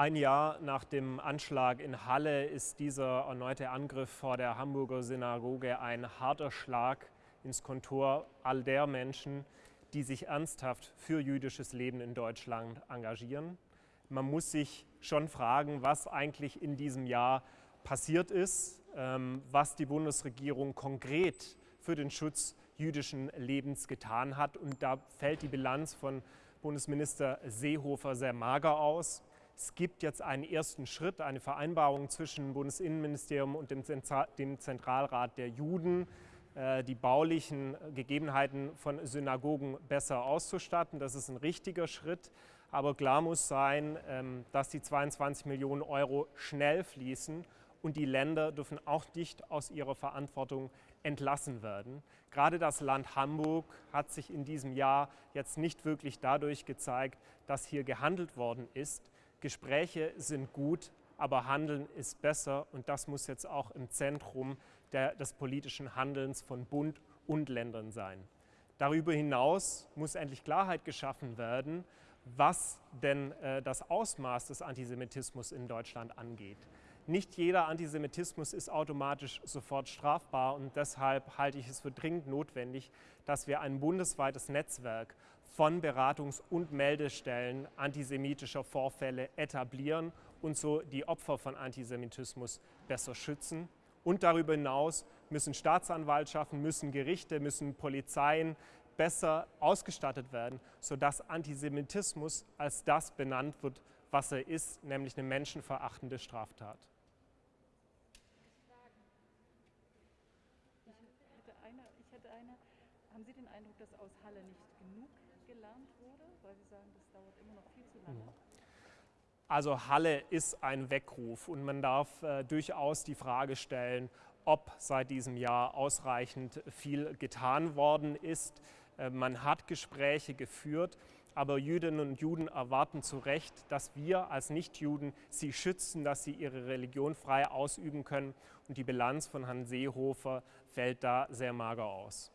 Ein Jahr nach dem Anschlag in Halle ist dieser erneute Angriff vor der Hamburger Synagoge ein harter Schlag ins Kontor all der Menschen, die sich ernsthaft für jüdisches Leben in Deutschland engagieren. Man muss sich schon fragen, was eigentlich in diesem Jahr passiert ist, ähm, was die Bundesregierung konkret für den Schutz jüdischen Lebens getan hat. Und da fällt die Bilanz von Bundesminister Seehofer sehr mager aus. Es gibt jetzt einen ersten Schritt, eine Vereinbarung zwischen dem Bundesinnenministerium und dem, Zentralrat der Juden, äh, die baulichen Gegebenheiten von Synagogen besser auszustatten. Das ist ein richtiger Schritt. Aber klar muss sein, ähm, dass die 22 Millionen Euro schnell fließen und die Länder dürfen auch nicht aus ihrer Verantwortung entlassen werden. Gerade das Land Hamburg hat sich in diesem Jahr jetzt nicht wirklich dadurch gezeigt, dass hier gehandelt worden ist. Gespräche sind gut, aber Handeln ist besser und das muss jetzt auch im Zentrum der, des politischen Handelns von Bund und Ländern sein. Darüber hinaus muss endlich Klarheit geschaffen werden, was denn äh, das Ausmaß des Antisemitismus in Deutschland angeht. Nicht jeder Antisemitismus ist automatisch sofort strafbar und deshalb halte ich es für dringend notwendig, dass wir ein bundesweites Netzwerk von Beratungs- und Meldestellen antisemitischer Vorfälle etablieren und so die Opfer von Antisemitismus besser schützen. Und darüber hinaus müssen Staatsanwaltschaften, müssen Gerichte, müssen Polizeien besser ausgestattet werden, sodass Antisemitismus als das benannt wird, was er ist, nämlich eine menschenverachtende Straftat. Haben Sie den Eindruck, dass aus Halle nicht genug gelernt wurde, weil Sie sagen, das dauert immer noch viel zu lange? Mhm. Also Halle ist ein Weckruf und man darf äh, durchaus die Frage stellen, ob seit diesem Jahr ausreichend viel getan worden ist. Äh, man hat Gespräche geführt, aber Jüdinnen und Juden erwarten zu Recht, dass wir als Nichtjuden sie schützen, dass sie ihre Religion frei ausüben können. Und die Bilanz von Herrn Seehofer fällt da sehr mager aus.